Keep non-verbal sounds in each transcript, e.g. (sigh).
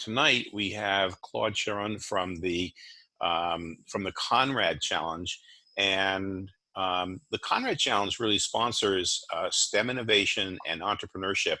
tonight we have Claude Sharon from the um, from the Conrad Challenge, and um, the Conrad Challenge really sponsors uh, STEM innovation and entrepreneurship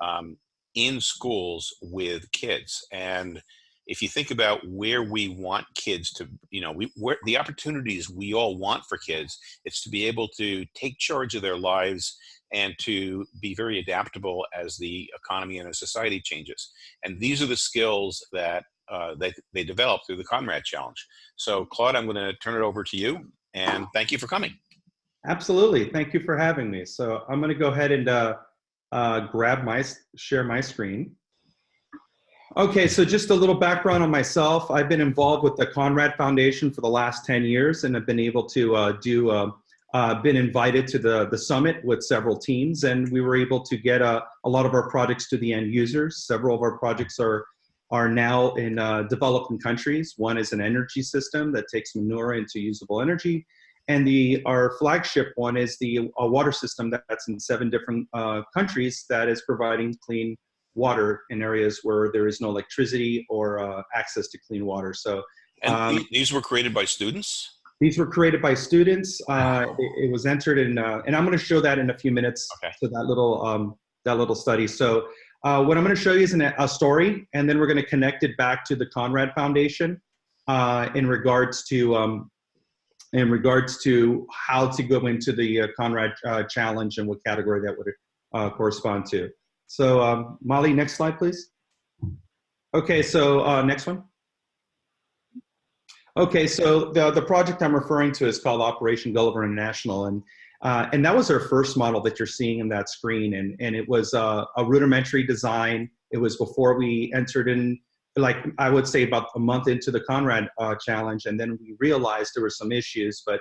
um, in schools with kids. And if you think about where we want kids to, you know, we where the opportunities we all want for kids, it's to be able to take charge of their lives and to be very adaptable as the economy and the society changes. And these are the skills that uh, they, they develop through the Conrad Challenge. So Claude, I'm gonna turn it over to you and thank you for coming. Absolutely, thank you for having me. So I'm gonna go ahead and uh, uh, grab my, share my screen. Okay, so just a little background on myself. I've been involved with the Conrad Foundation for the last 10 years and have been able to uh, do, uh, been invited to the, the summit with several teams and we were able to get uh, a lot of our projects to the end users. Several of our projects are, are now in uh, developing countries. One is an energy system that takes manure into usable energy. And the, our flagship one is the a water system that's in seven different uh, countries that is providing clean water in areas where there is no electricity or uh, access to clean water. So and um, these were created by students? These were created by students. Uh, it, it, was entered in, uh, and I'm going to show that in a few minutes. Okay. So that little um, that little study. So uh, what I'm going to show you is an, a story, and then we're going to connect it back to the Conrad Foundation uh, in regards to um, in regards to how to go into the uh, Conrad uh, Challenge and what category that would correspond to. So um, Molly, next slide, please. Okay, so uh, next one. Okay, so the, the project I'm referring to is called Operation Gulliver International, and uh, and that was our first model that you're seeing in that screen, and and it was uh, a rudimentary design. It was before we entered in, like I would say, about a month into the Conrad uh, challenge, and then we realized there were some issues, but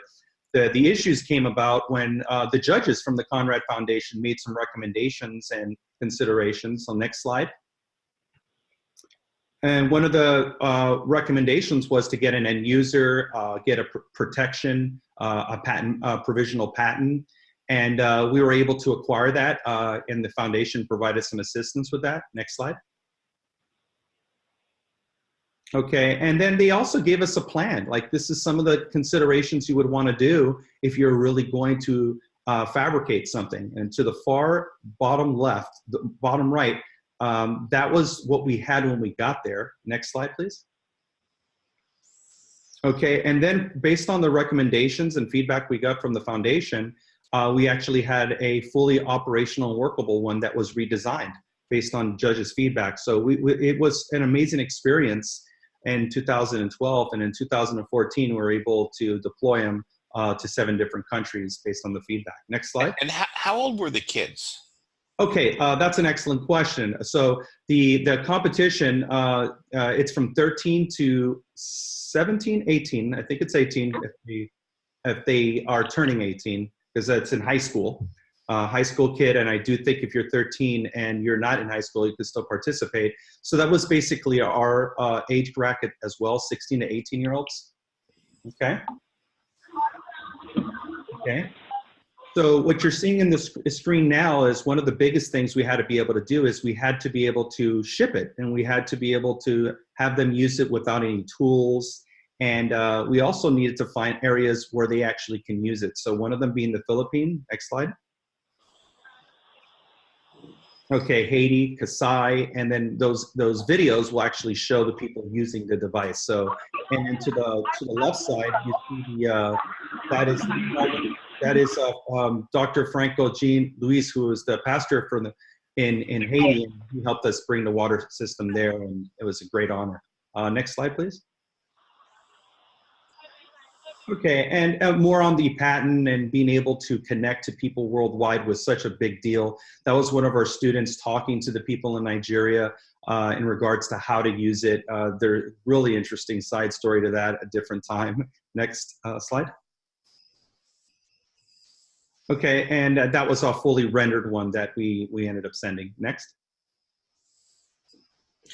the, the issues came about when uh, the judges from the Conrad Foundation made some recommendations and considerations. So next slide. And one of the uh, recommendations was to get an end user, uh, get a pr protection, uh, a patent, a provisional patent. And uh, we were able to acquire that uh, and the foundation provided some assistance with that. Next slide. Okay, and then they also gave us a plan. Like this is some of the considerations you would want to do if you're really going to uh, fabricate something. And to the far bottom left, the bottom right, um, that was what we had when we got there. Next slide, please. Okay, and then based on the recommendations and feedback we got from the foundation, uh, we actually had a fully operational workable one that was redesigned based on judges' feedback. So we, we, it was an amazing experience in 2012 and in 2014 we were able to deploy them uh, to seven different countries based on the feedback. Next slide. And how, how old were the kids? Okay, uh, that's an excellent question. So the, the competition, uh, uh, it's from 13 to 17, 18. I think it's 18 if they, if they are turning 18 because that's in high school uh, high school kid, and I do think if you're 13 and you're not in high school, you can still participate. So that was basically our uh, age bracket as well, 16 to 18 year olds. Okay. Okay. So what you're seeing in the screen now is one of the biggest things we had to be able to do is we had to be able to ship it and we had to be able to have them use it without any tools. And uh, we also needed to find areas where they actually can use it. So one of them being the Philippines, next slide. Okay, Haiti, Kasai, and then those those videos will actually show the people using the device. So, and then to the to the left side, you see the uh, that is that is uh, um, Dr. Franco Jean Luis, who is the pastor from the in in Haiti, and he helped us bring the water system there, and it was a great honor. Uh, next slide, please. Okay, and uh, more on the patent and being able to connect to people worldwide was such a big deal. That was one of our students talking to the people in Nigeria uh, in regards to how to use it. Uh, there's really interesting side story to that a different time. Next uh, slide. Okay, and uh, that was a fully rendered one that we, we ended up sending. Next.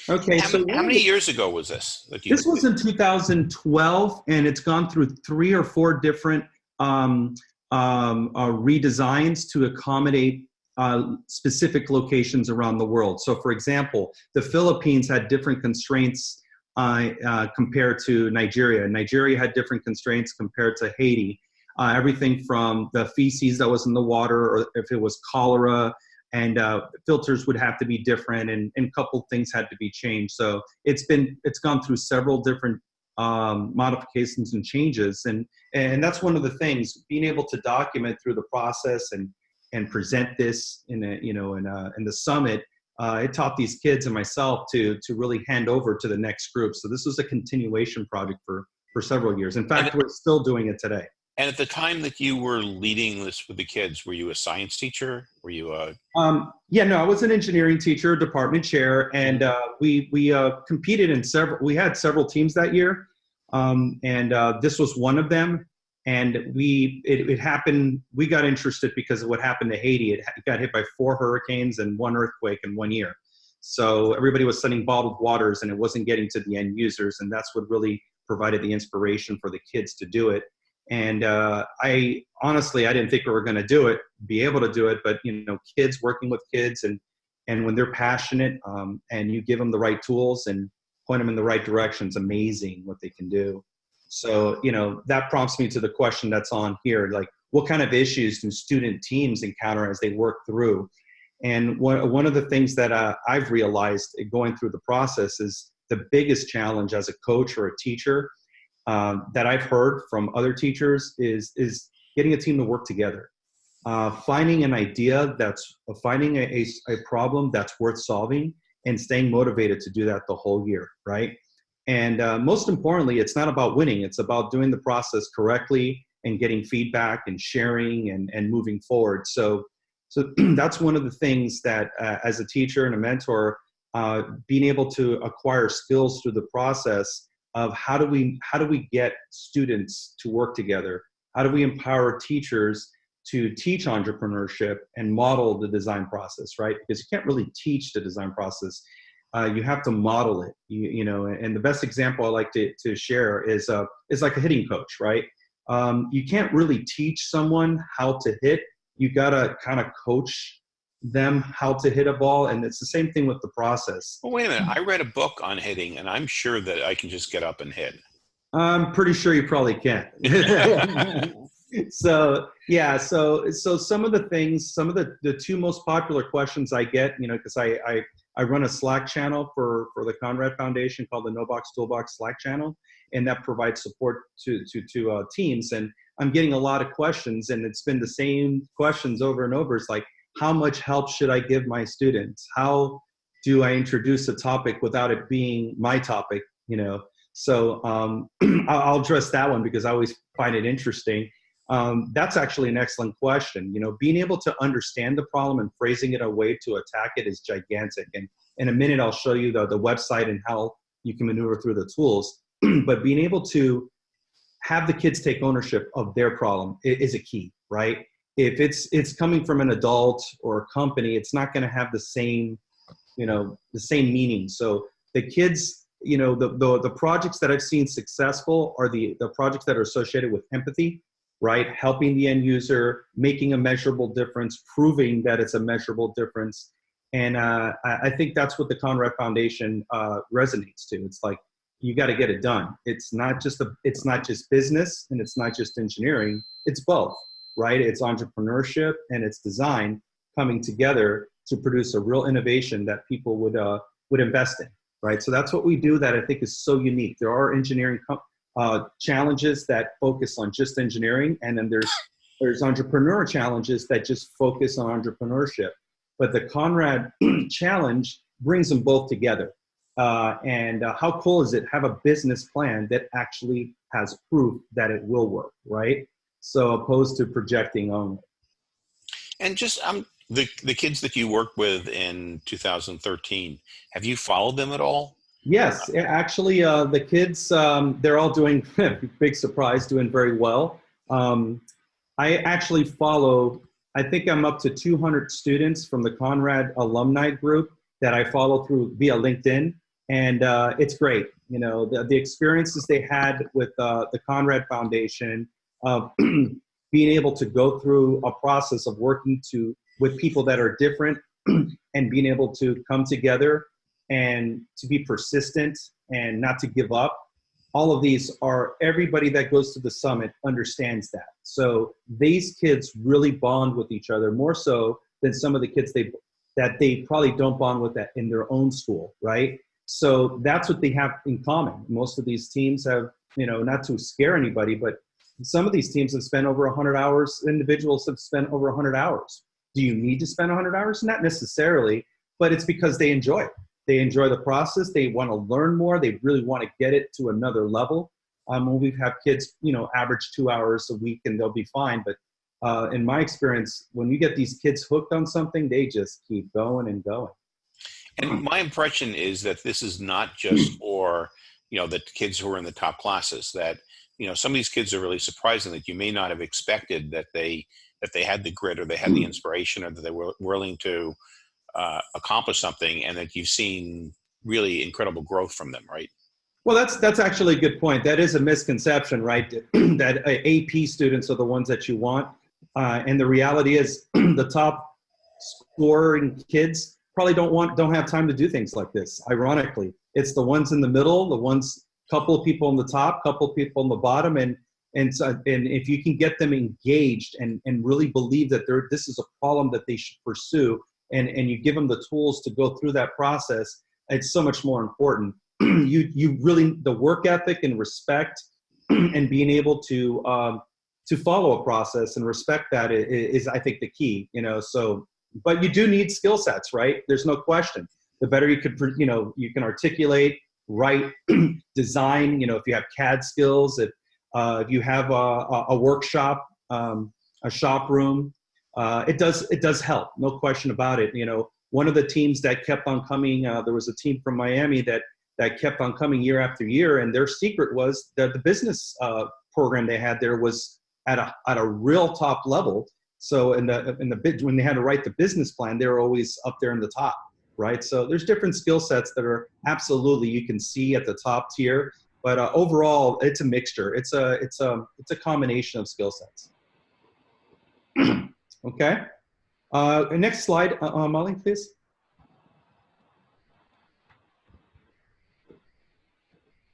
Okay, how, so how many years ago was this? This was in 2012, and it's gone through three or four different um, um, uh, redesigns to accommodate uh, specific locations around the world. So, for example, the Philippines had different constraints uh, uh, compared to Nigeria. Nigeria had different constraints compared to Haiti. Uh, everything from the feces that was in the water, or if it was cholera, and uh, filters would have to be different, and, and a couple things had to be changed. So it's been it's gone through several different um, modifications and changes, and and that's one of the things being able to document through the process and and present this in a you know in a, in the summit uh, it taught these kids and myself to to really hand over to the next group. So this was a continuation project for for several years. In fact, we're still doing it today. And at the time that you were leading this with the kids, were you a science teacher? Were you a? Um, yeah, no, I was an engineering teacher, department chair, and uh, we we uh, competed in several. We had several teams that year, um, and uh, this was one of them and we it, it, happened we got interested because of what happened to haiti it got hit by four hurricanes and one earthquake in one year so everybody was sending bottled waters and it wasn't getting to the end users and that's what really provided the inspiration for the kids to do it and uh, i honestly i didn't think we were going to do it be able to do it but you know kids working with kids and and when they're passionate um, and you give them the right tools and point them in the right direction it's amazing what they can do so, you know, that prompts me to the question that's on here, like what kind of issues do student teams encounter as they work through? And one, one of the things that uh, I've realized going through the process is the biggest challenge as a coach or a teacher um, that I've heard from other teachers is, is getting a team to work together. Uh, finding an idea that's uh, finding a, a, a problem that's worth solving and staying motivated to do that the whole year, right? And uh, most importantly, it's not about winning. It's about doing the process correctly and getting feedback and sharing and, and moving forward. So, so (clears throat) that's one of the things that uh, as a teacher and a mentor, uh, being able to acquire skills through the process of how do we how do we get students to work together? How do we empower teachers to teach entrepreneurship and model the design process, right? Because you can't really teach the design process uh, you have to model it. You, you, know, and the best example I like to, to share is uh, is like a hitting coach, right? Um, you can't really teach someone how to hit. You gotta kind of coach them how to hit a ball, and it's the same thing with the process. Well, wait a minute. I read a book on hitting, and I'm sure that I can just get up and hit. I'm pretty sure you probably can. (laughs) (laughs) so yeah, so so some of the things, some of the the two most popular questions I get, you know, because I I I run a Slack channel for, for the Conrad Foundation called the No Box Toolbox Slack channel, and that provides support to, to, to uh, teams. And I'm getting a lot of questions, and it's been the same questions over and over. It's like, how much help should I give my students? How do I introduce a topic without it being my topic? You know, so um, (clears throat) I'll address that one because I always find it interesting. Um, that's actually an excellent question. You know, being able to understand the problem and phrasing it a way to attack it is gigantic. And in a minute, I'll show you the, the website and how you can maneuver through the tools. (clears throat) but being able to have the kids take ownership of their problem is a key, right? If it's it's coming from an adult or a company, it's not going to have the same, you know, the same meaning. So the kids, you know, the, the the projects that I've seen successful are the the projects that are associated with empathy right? Helping the end user, making a measurable difference, proving that it's a measurable difference. And uh, I think that's what the Conrad Foundation uh, resonates to. It's like you got to get it done. It's not just a, it's not just business and it's not just engineering. It's both, right? It's entrepreneurship and it's design coming together to produce a real innovation that people would uh, would invest in, right? So that's what we do. That I think is so unique. There are engineering uh, challenges that focus on just engineering, and then there's there's entrepreneur challenges that just focus on entrepreneurship. But the Conrad (clears throat) challenge brings them both together. Uh, and uh, how cool is it have a business plan that actually has proof that it will work, right? So opposed to projecting only. And just um, the the kids that you worked with in 2013, have you followed them at all? Yes, actually, uh, the kids, um, they're all doing, (laughs) big surprise, doing very well. Um, I actually follow, I think I'm up to 200 students from the Conrad alumni group that I follow through via LinkedIn. And uh, it's great. You know, the, the experiences they had with uh, the Conrad Foundation Um, of (clears throat) being able to go through a process of working to with people that are different (clears throat) and being able to come together and to be persistent and not to give up. All of these are everybody that goes to the summit understands that. So these kids really bond with each other more so than some of the kids they that they probably don't bond with that in their own school right? So that's what they have in common. Most of these teams have you know not to scare anybody but some of these teams have spent over 100 hours individuals have spent over 100 hours. Do you need to spend 100 hours? Not necessarily but it's because they enjoy it. They enjoy the process. They want to learn more. They really want to get it to another level. Um, when we have kids you know average two hours a week and they'll be fine but uh, in my experience when you get these kids hooked on something they just keep going and going. And my impression is that this is not just (clears throat) for, you know, the kids who are in the top classes. That you know, some of these kids are really surprising that you may not have expected that they that they had the grit or they had the inspiration or that they were willing to uh, accomplish something, and that you've seen really incredible growth from them, right? Well, that's that's actually a good point. That is a misconception, right? (clears throat) that AP students are the ones that you want, uh, and the reality is (clears throat) the top scoring kids probably don't want don't have time to do things like this. Ironically, it's the ones in the middle, the ones couple of people on the top, couple of people on the bottom, and and so, and if you can get them engaged and and really believe that they're this is a problem that they should pursue, and and you give them the tools to go through that process, it's so much more important. (clears throat) you you really the work ethic and respect (clears throat) and being able to um, to follow a process and respect that is, is I think the key. You know, so but you do need skill sets, right? There's no question. The better you could, you know, you can articulate, write, (clears throat) design. You know, if you have CAD skills, if uh, if you have a, a, workshop, um, a shop room, uh, it does it does help. No question about it. You know, one of the teams that kept on coming, uh, there was a team from Miami that that kept on coming year after year, and their secret was that the business uh, program they had there was at a at a real top level so in the in the when they had to write the business plan, they were always up there in the top, right? So there's different skill sets that are absolutely you can see at the top tier, but uh, overall it's a mixture. It's a it's a it's a combination of skill sets. (clears throat) okay. Uh, next slide, uh, uh, Molly, please.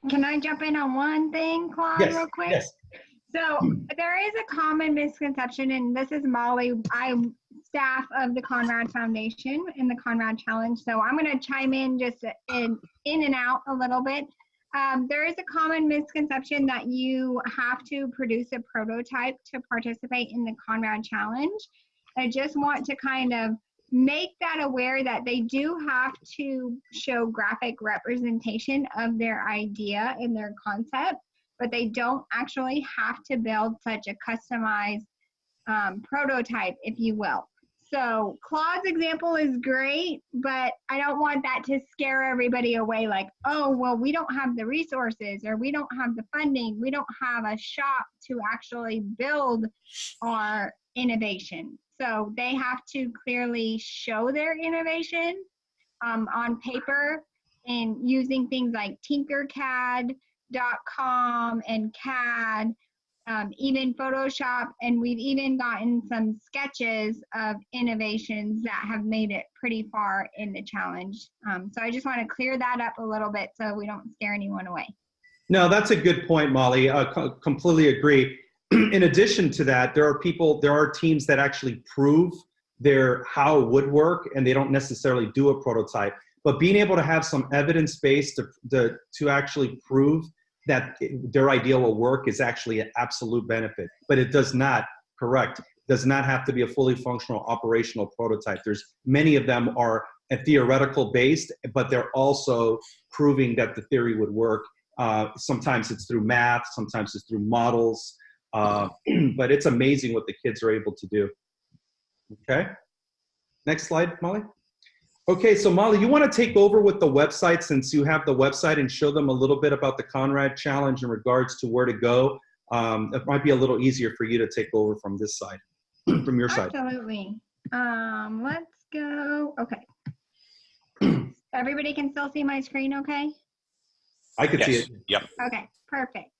Can I jump in on one thing, Claude, Yes. real quick? Yes. So there is a common misconception, and this is Molly. I'm staff of the Conrad Foundation and the Conrad Challenge. So I'm going to chime in just in, in and out a little bit. Um, there is a common misconception that you have to produce a prototype to participate in the Conrad Challenge. I just want to kind of make that aware that they do have to show graphic representation of their idea and their concept but they don't actually have to build such a customized um, prototype, if you will. So Claude's example is great, but I don't want that to scare everybody away like, oh, well, we don't have the resources or we don't have the funding. We don't have a shop to actually build our innovation. So they have to clearly show their innovation um, on paper and using things like tinkercad.com and CAD, um, even Photoshop, and we've even gotten some sketches of innovations that have made it pretty far in the challenge. Um, so I just want to clear that up a little bit so we don't scare anyone away. No, that's a good point, Molly. I completely agree. (clears throat) In addition to that, there are people, there are teams that actually prove their how it would work, and they don't necessarily do a prototype. But being able to have some evidence base to, to, to actually prove that their idea will work is actually an absolute benefit. But it does not, correct, does not have to be a fully functional operational prototype. There's many of them are a theoretical based, but they're also proving that the theory would work. Uh, sometimes it's through math, sometimes it's through models, uh, (clears throat) but it's amazing what the kids are able to do. Okay, next slide, Molly. Okay, so Molly, you want to take over with the website since you have the website and show them a little bit about the Conrad Challenge in regards to where to go. Um, it might be a little easier for you to take over from this side, (clears throat) from your side. Absolutely. Um, let's go. Okay. (clears throat) Everybody can still see my screen, okay? I could see it. Yep. Okay, perfect.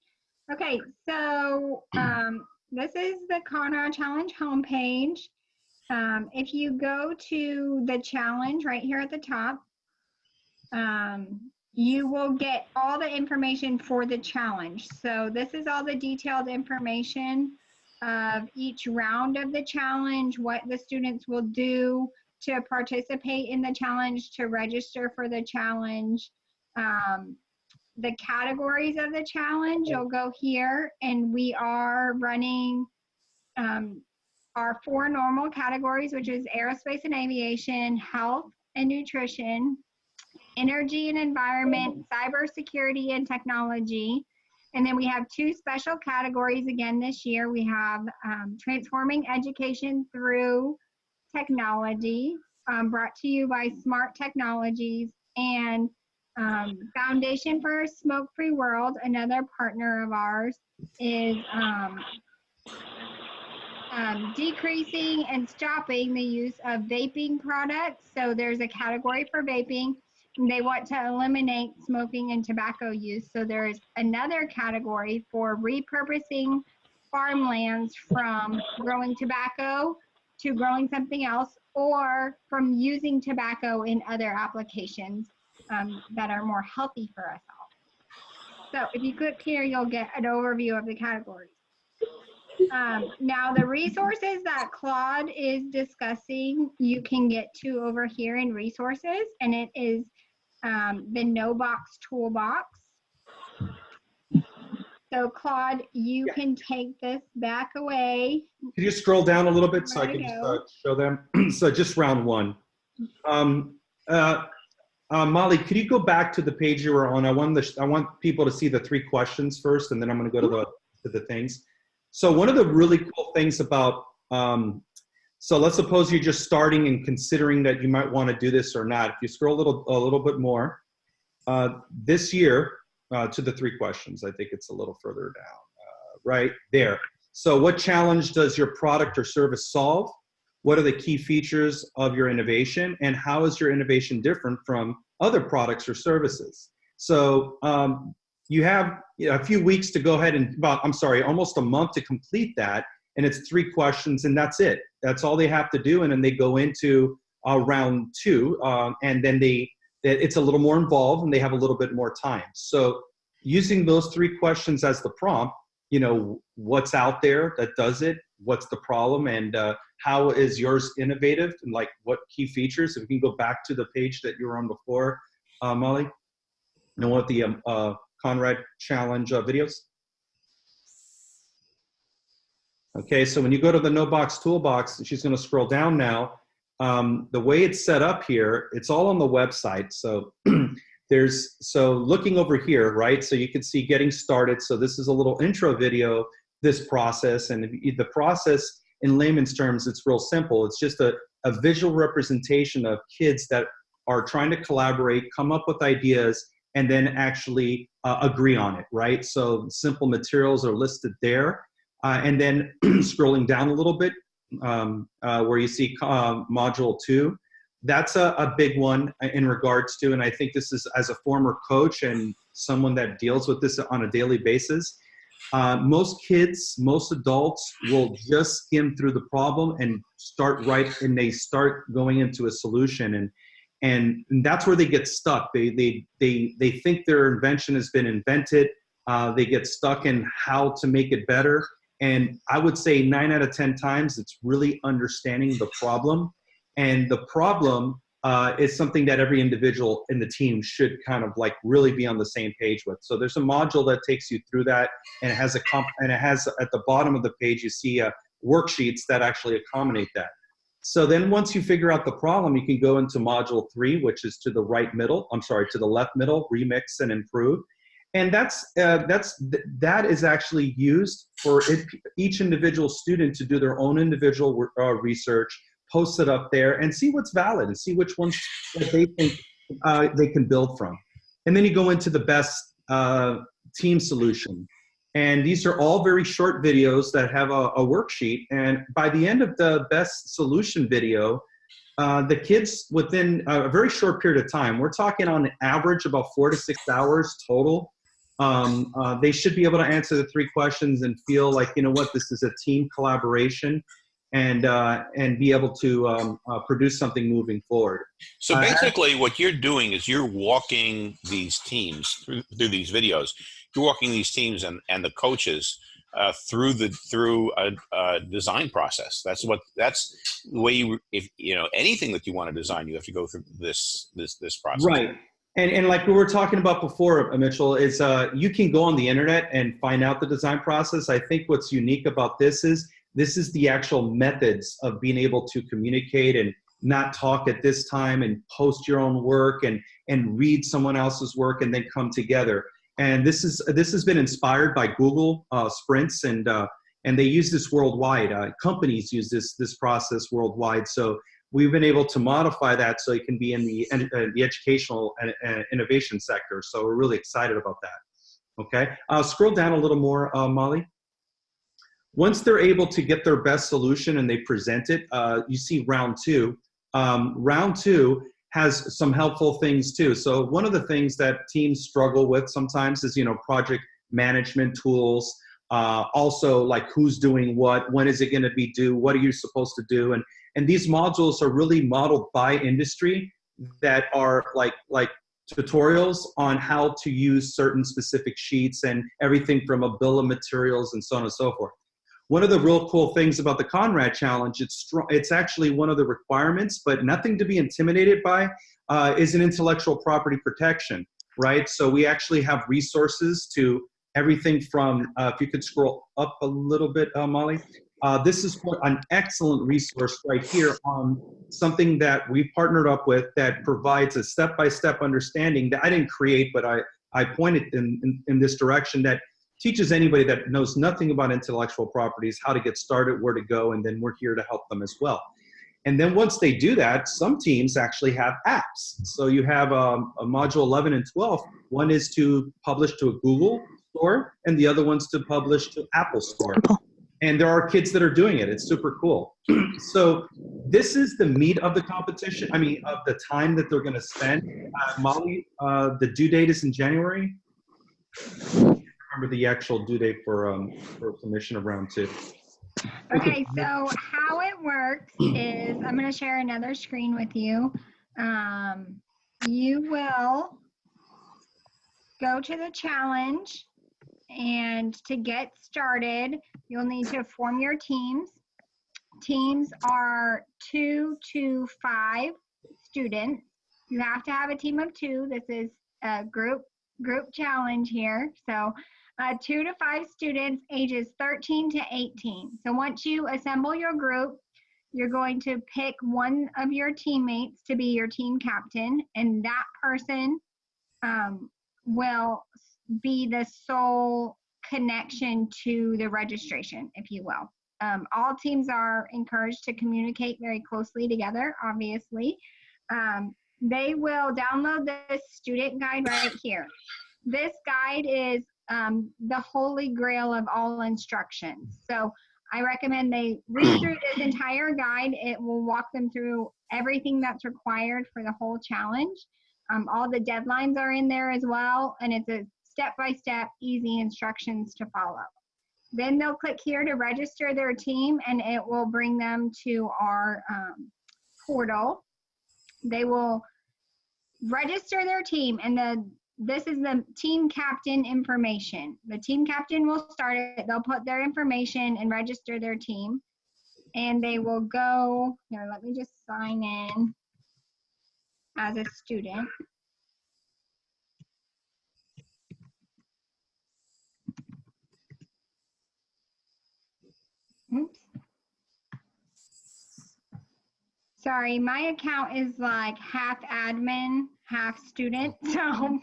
Okay, so um, this is the Conrad Challenge homepage. Um, if you go to the challenge right here at the top, um, you will get all the information for the challenge. So this is all the detailed information of each round of the challenge, what the students will do to participate in the challenge, to register for the challenge, um, the categories of the challenge, you'll go here and we are running um, our four normal categories, which is aerospace and aviation, health and nutrition, energy and environment, cybersecurity and technology. And then we have two special categories again this year. We have um, transforming education through technology, um, brought to you by Smart Technologies, and um, Foundation for a Smoke-Free World, another partner of ours, is um, decreasing and stopping the use of vaping products. So there's a category for vaping. They want to eliminate smoking and tobacco use. So there is another category for repurposing farmlands from growing tobacco to growing something else or from using tobacco in other applications um, that are more healthy for us all. So if you click here, you'll get an overview of the categories. Um, now the resources that Claude is discussing, you can get to over here in resources and it is um, the no box toolbox. So Claude, you Yeah. can take this back away. Could you scroll down a little bit so I can just, uh, show them? (clears throat) so just round one. Um, uh, uh, Molly, could you go back to the page you were on? I want the, I want people to see the three questions first, and then I'm going to go to the to the things. So one of the really cool things about um, so let's suppose you're just starting and considering that you might want to do this or not. If you scroll a little a little bit more, uh, this year uh, to the three questions. I think it's a little further down, uh, right there. So what challenge does your product or service solve? What are the key features of your innovation? And how is your innovation different from other products or services? So um, you have you know, a few weeks to go ahead and, about, I'm sorry, almost a month to complete that. And it's three questions and that's it. That's all they have to do. And then they go into uh, round two um, and then they, it's a little more involved and they have a little bit more time. So using those three questions as the prompt, you know, what's out there that does it, what's the problem, and uh, how is yours innovative, and like what key features. If we can go back to the page that you were on before, uh, Molly, and what the um, uh, Conrad Challenge uh, videos. Okay, so when you go to the no box toolbox, she's going to scroll down now. Um, the way it's set up here, it's all on the website. So (clears throat) there's, so looking over here, right? So you can see getting started. So this is a little intro video, this process. And the process in layman's terms, it's real simple. It's just a, a visual representation of kids that are trying to collaborate, come up with ideas, and then actually uh, agree on it, right? So simple materials are listed there. Uh, and then (clears throat) scrolling down a little bit, um, uh, where you see uh, module two, that's a, a, big one in regards to, and I think this is as a former coach and someone that deals with this on a daily basis. Uh, most kids, most adults will just skim through the problem and start right, and they start going into a solution, and and, and that's where they get stuck. They they they they think their invention has been invented. Uh, they get stuck in how to make it better. And I would say nine out of 10 times, it's really understanding the problem. And the problem uh, is something that every individual in the team should kind of like really be on the same page with. So there's a module that takes you through that and it has a comp and it has at the bottom of the page, you see uh, worksheets that actually accommodate that. So then once you figure out the problem, you can go into module three, which is to the right middle, I'm sorry, to the left middle, remix and improve. And that's uh, that's that is actually used for it, each individual student to do their own individual uh, research post it up there and see what's valid and see which ones that they think uh, they can build from. And then you go into the best uh, team solution and these are all very short videos that have a, a worksheet and by the end of the best solution video uh, the kids within a very short period of time, we're talking on average about four to six hours total, um, uh, they should be able to answer the three questions and feel like, you know what, this is a team collaboration. And uh, and be able to um, uh, produce something moving forward. So Uh, basically, what you're doing is you're walking these teams through, through these videos. You're walking these teams and, and the coaches uh, through the through a, a design process. That's what that's the way you if you know anything that you want to design, you have to go through this this this process. Right. And, and like we were talking about before, Mitchell, is uh, you can go on the internet and find out the design process. I think what's unique about this is this is the actual methods of being able to communicate and not talk at this time and post your own work and, and read someone else's work and then come together. And this is this has been inspired by Google uh, Sprints and uh, and they use this worldwide. Uh, companies use this this process worldwide. So we've been able to modify that so it can be in the uh, the educational and uh, innovation sector. So we're really excited about that. Okay, uh, scroll down a little more, uh, Molly. Once they're able to get their best solution and they present it, uh, you see round two. Um, round two has some helpful things too. So one of the things that teams struggle with sometimes is you know project management tools. Uh, also like who's doing what, when is it going to be due, what are you supposed to do, and and these modules are really modeled by industry that are like like tutorials on how to use certain specific sheets and everything from a bill of materials and so on and so forth. One of the real cool things about the Conrad Challenge, it's, it's actually one of the requirements, but nothing to be intimidated by, uh, is an intellectual property protection, right? So we actually have resources to everything from, uh, if you could scroll up a little bit, uh, Molly, uh, this is an excellent resource right here on something that we partnered up with that provides a step-by-step understanding that I didn't create, but I, I pointed in, in, in, this direction that teaches anybody that knows nothing about intellectual properties how to get started, where to go, and then we're here to help them as well. And then once they do that, some teams actually have apps. So you have um, a module 11 and 12. One is to publish to a Google store, and the other one's to publish to Apple store. And there are kids that are doing it. It's super cool. (clears throat) so this is the meat of the competition. I mean, of the time that they're going to spend. Uh, Molly, uh, the due date is in January. Remember the actual due date for um, for submission of round two. Okay, so how it works is I'm going to share another screen with you. Um, you will go to the challenge and to get started, you'll need to form your teams. Teams are two to five students. You have to have a team of two. This is a group group challenge here. So uh, two to five students ages 13 to 18. So once you assemble your group, you're going to pick one of your teammates to be your team captain, and that person um, will be the sole connection to the registration, if you will. Um, all teams are encouraged to communicate very closely together, obviously. Um, they will download this student guide right here. This guide is um, the holy grail of all instructions. So I recommend they (clears throat) read through this entire guide. It will walk them through everything that's required for the whole challenge. Um, all the deadlines are in there as well, and it's a step-by-step, easy instructions to follow. Then they'll click here to register their team and it will bring them to our um, portal. They will register their team and the this is the team captain information. The team captain will start it. They'll put their information and register their team. And they will go, here, let me just sign in as a student. Oops. Sorry, my account is like half admin, half student, (laughs) so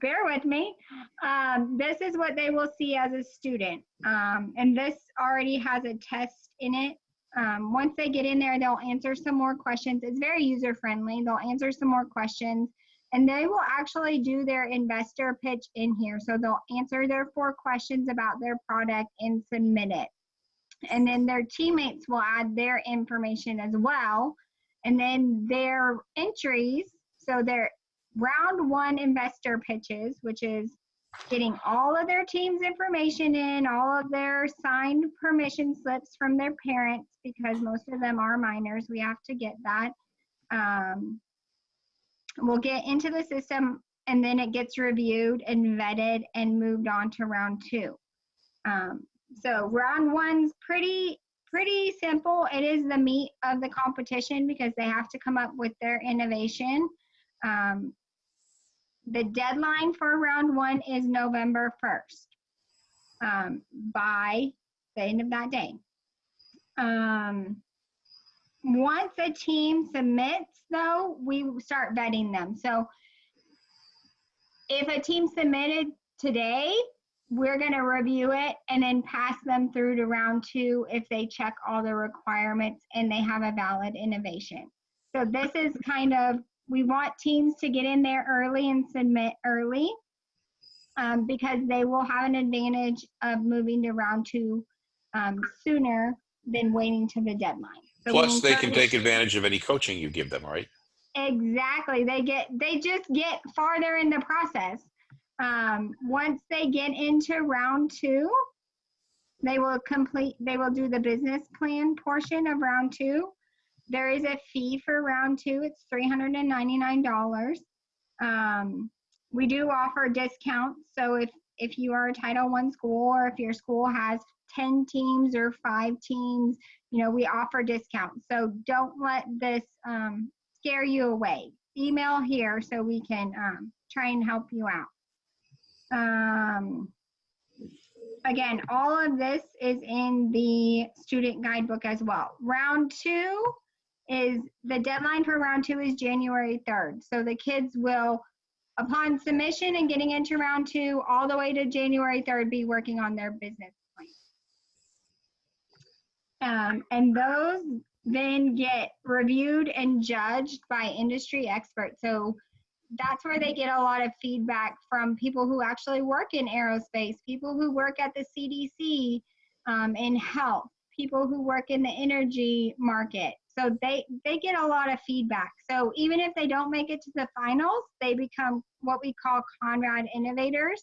bear with me. Um, this is what they will see as a student. Um, and this already has a test in it. Um, once they get in there, they'll answer some more questions. It's very user friendly. They'll answer some more questions and they will actually do their investor pitch in here. So they'll answer their four questions about their product and submit it and then their teammates will add their information as well and then their entries so their round one investor pitches which is getting all of their team's information in, all of their signed permission slips from their parents, because most of them are minors. We have to get that. Um, we'll get into the system and then it gets reviewed and vetted and moved on to round two. Um, so round one's pretty pretty simple. It is the meat of the competition because they have to come up with their innovation. Um, the deadline for round one is November 1st um, by the end of that day. Um, once a team submits, though, we start vetting them. So if a team submitted today, we're going to review it and then pass them through to round two if they check all the requirements and they have a valid innovation. So this is kind of, we want teams to get in there early and submit early um, because they will have an advantage of moving to round two um, sooner than waiting to the deadline. So Plus, they can take (laughs) advantage of any coaching you give them, right? Exactly. They get they just get farther in the process. Um, once they get into round two, they will complete they will do the business plan portion of round two. There is a fee for round two. It's three hundred and ninety-nine dollars. Um, we do offer discounts. So if if you are a Title One school or if your school has 10 teams or five teams, you know, we offer discounts. So don't let this um, scare you away. Email here so we can um, try and help you out. Um, again, all of this is in the student guidebook as well. Round two is the deadline for round two is January 3rd. So the kids will, upon submission and getting into round two, all the way to January 3rd, be working on their business plan. Um, and those then get reviewed and judged by industry experts. So that's where they get a lot of feedback from people who actually work in aerospace, people who work at the CDC um, in health, people who work in the energy market. So they they get a lot of feedback. So even if they don't make it to the finals, they become what we call Conrad innovators.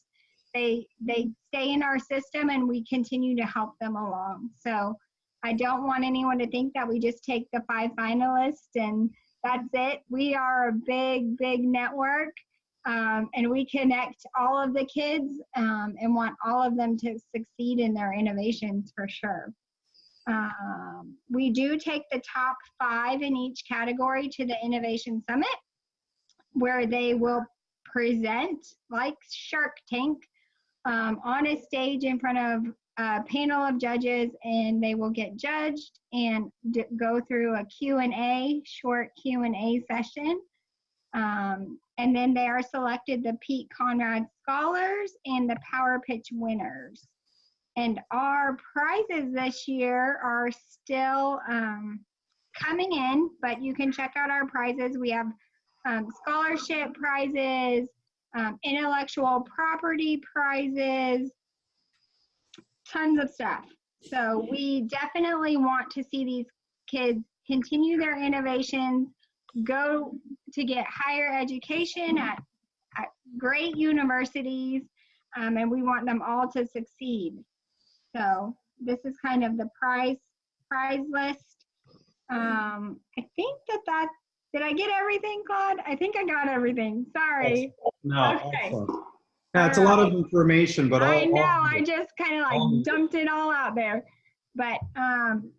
They they stay in our system and we continue to help them along. So I don't want anyone to think that we just take the five finalists and that's it. We are a big, big network um, and we connect all of the kids um, and want all of them to succeed in their innovations for sure. Um, we do take the top five in each category to the Innovation Summit where they will present like Shark Tank um, on a stage in front of a panel of judges and they will get judged and go through a Q&A, short Q&A session. Um, and then they are selected the Pete Conrad Scholars and the Power Pitch winners. And our prizes this year are still um, coming in, but you can check out our prizes. We have um, scholarship prizes, um, intellectual property prizes, tons of stuff. So we definitely want to see these kids continue their innovations, go to get higher education at, at great universities, um, and we want them all to succeed. So this is kind of the prize prize list. Um, I think that that did I get everything, Claude? I think I got everything. Sorry. No, Okay. excellent. Yeah, it's a lot of information, but all. I know. all- I just kind of all- like dumped it all out there. But um,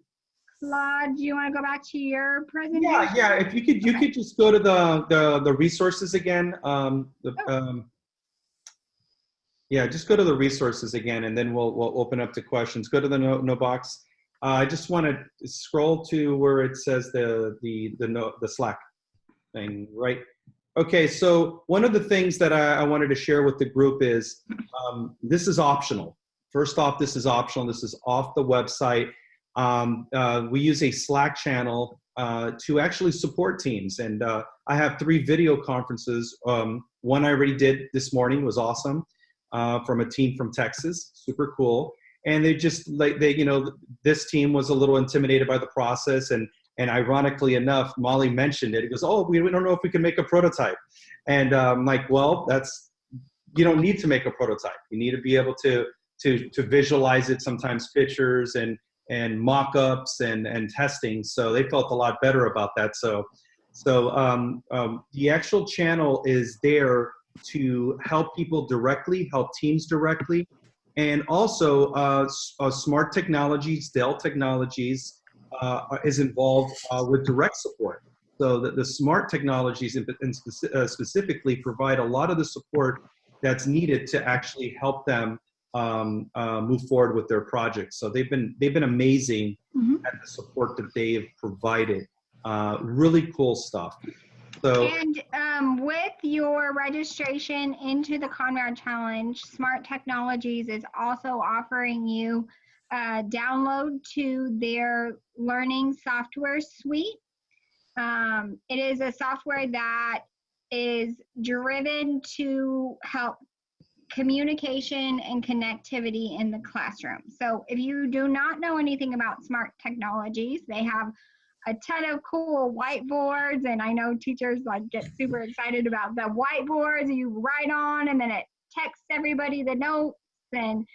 Claude, do you want to go back to your presentation? Yeah, yeah, if you could, you could just go to the, the, the resources again, um, the, Oh. um, yeah, just go to the resources again, and then we'll, we'll open up to questions. Go to the no, no box. Uh, I just want to scroll to where it says the, the, the no, the Slack thing, right? Okay, so one of the things that I, I wanted to share with the group is, um, this is optional. First off, this is optional. This is off the website. Um, uh, we use a Slack channel uh, to actually support teams. And uh, I have three video conferences. Um, one I already did this morning was awesome uh, from a team from Texas, super cool. And they just like they, you know, this team was a little intimidated by the process, and and ironically enough, Molly mentioned it. He goes, "Oh, we, we don't know if we can make a prototype," and um, like, well, that's you don't need to make a prototype. You need to be able to to to visualize it. Sometimes pictures and and mock-ups and and testing. So they felt a lot better about that. So so um, um, the actual channel is there to help people directly, help teams directly, and also uh, uh, Smart Technologies, Dell Technologies uh, is involved uh, with direct support. So the, the smart technologies in, in speci- uh, specifically provide a lot of the support that's needed to actually help them um, uh, move forward with their projects. So they've been they've been amazing Mhm. at the support that they have provided. Uh, really cool stuff. So And um, with your registration into the Conrad Challenge, Smart Technologies is also offering you a download to their learning software suite. Um, it is a software that is driven to help communication and connectivity in the classroom. So if you do not know anything about smart technologies, they have a ton of cool whiteboards and I know teachers like get super excited about the whiteboards you write on and then it texts everybody the notes and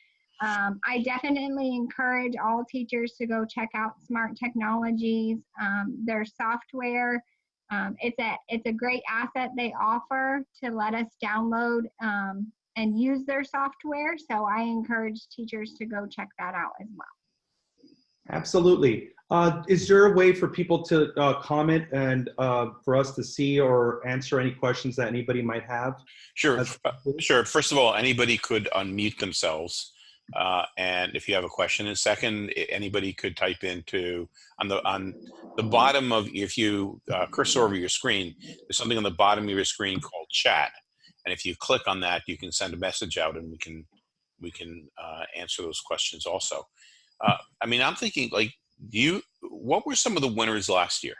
um, I definitely encourage all teachers to go check out Smart Technologies, um, their software. Um, it's a it's a great asset they offer to let us download um, and use their software. So I encourage teachers to go check that out as well. Absolutely. Uh, is there a way for people to uh, comment and uh, for us to see or answer any questions that anybody might have? Sure, uh, sure. First of all, anybody could unmute themselves, uh, and if you have a question. And second, anybody could type into on the on the bottom of if you uh, cursor over your screen, there's something on the bottom of your screen called chat, and if you click on that, you can send a message out, and we can we can uh, answer those questions also. Uh, I mean, I'm thinking like you. What were some of the winners last year?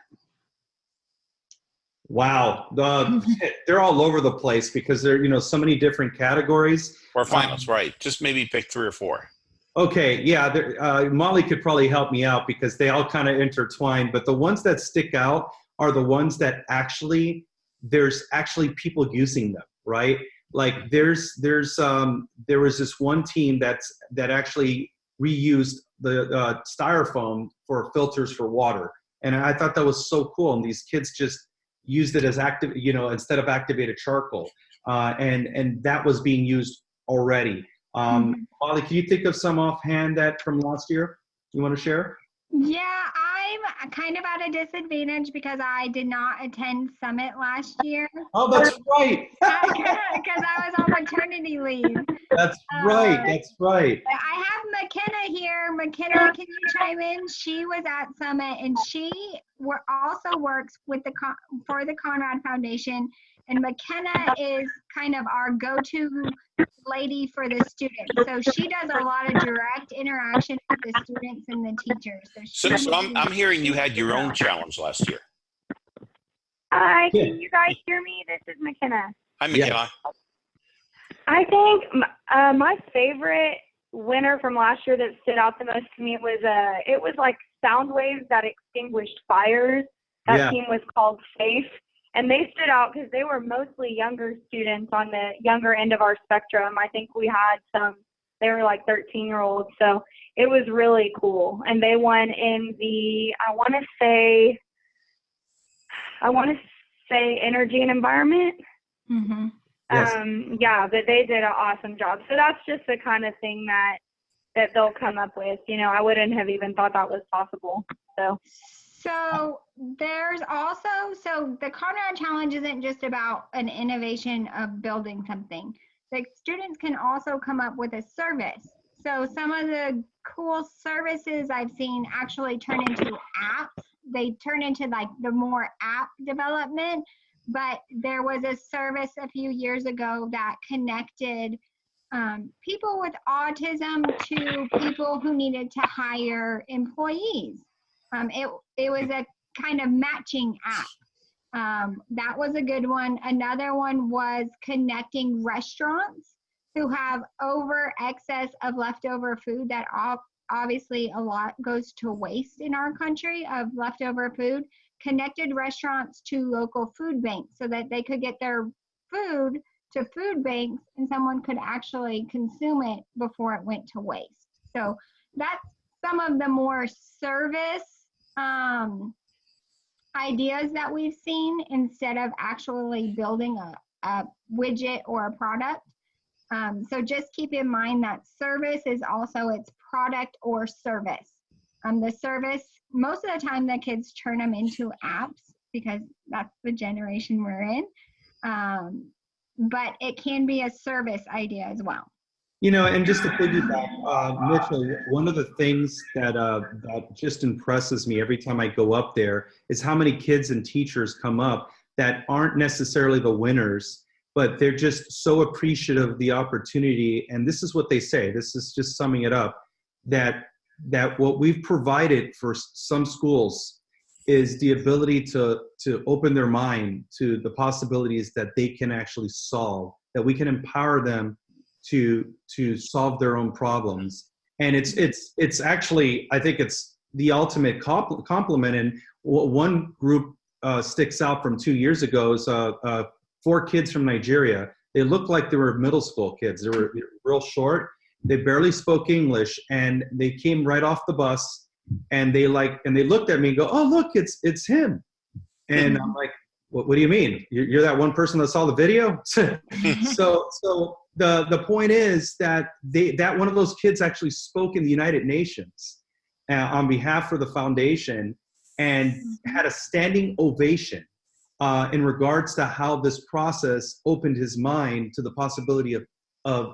Wow, the, they're all over the place because there, you know, so many different categories. Or finals, right? Just maybe pick three or four. Okay, yeah, uh, Molly could probably help me out because they all kind of intertwine. But the ones that stick out are the ones that actually there's actually people using them, right? Like there's there's um, there was this one team that's that actually reused the uh, styrofoam for filters for water, and I thought that was so cool. And these kids just used it as active, you know, instead of activated charcoal, uh, and and that was being used already. Um, Molly, can you think of some offhand that from last year you want to share? Yeah, I'm kind of at a disadvantage because I did not attend Summit last year Oh, that's (laughs) right. (laughs) because I was on maternity leave. That's right. That's right. I have McKenna here. McKenna, can you chime in? She was at Summit and she wor- also works with the for the Conrad Foundation. And McKenna is kind of our go-to lady for the students. So she does a lot of direct interaction with the students and the teachers. So, she so I'm, I'm hearing you had your own challenge last year. Hi, can you guys hear me? This is McKenna. Hi, Yeah. McKenna. I think uh, my favorite winner from last year that stood out the most to me was uh, it was like sound waves that extinguished fires. That Yeah. team was called Safe, and they stood out because they were mostly younger students on the younger end of our spectrum. I think we had some. They were like 13 year olds, so it was really cool. And they won in the I want to say I want to say energy and environment. Mhm. Yes. Um, yeah, but they did an awesome job. So that's just the kind of thing that that they'll come up with. You know, I wouldn't have even thought that was possible. So So there's also so the Conrad Challenge isn't just about an innovation of building something. The students can also come up with a service. So some of the cool services I've seen actually turn into apps. They turn into like the more app development, but there was a service a few years ago that connected um, people with autism to people who needed to hire employees. Um, it it was a kind of matching app. Um, that was a good one. Another one was connecting restaurants who have over excess of leftover food that ob- obviously a lot goes to waste in our country of leftover food. Connected restaurants to local food banks so that they could get their food to food banks and someone could actually consume it before it went to waste. So that's some of the more service um, ideas that we've seen instead of actually building a, a widget or a product. Um, so just keep in mind that service is also its product or service. Um, the service, most of the time the kids turn them into apps because that's the generation we're in. Um, but it can be a service idea as well. You know, and just to piggyback, uh, Mitchell, one of the things that uh, that just impresses me every time I go up there is how many kids and teachers come up that aren't necessarily the winners, but they're just so appreciative of the opportunity. And this is what they say. This is just summing it up. That that what we've provided for some schools is the ability to to open their mind to the possibilities that they can actually solve. That we can empower them to to solve their own problems. And it's it's it's actually i think it's the ultimate compl- compliment and one group uh, sticks out from two years ago is uh, uh, four kids from nigeria. They looked like they were middle school kids. They were real short they barely spoke english and they came right off the bus and they like and they looked at me and go oh look it's it's him. And i'm like what, what do you mean? You're, you're that one person that saw the video? (laughs) So so the the point is that they that one of those kids actually spoke in the United Nations uh, on behalf of the foundation and had a standing ovation uh, in regards to how this process opened his mind to the possibility of of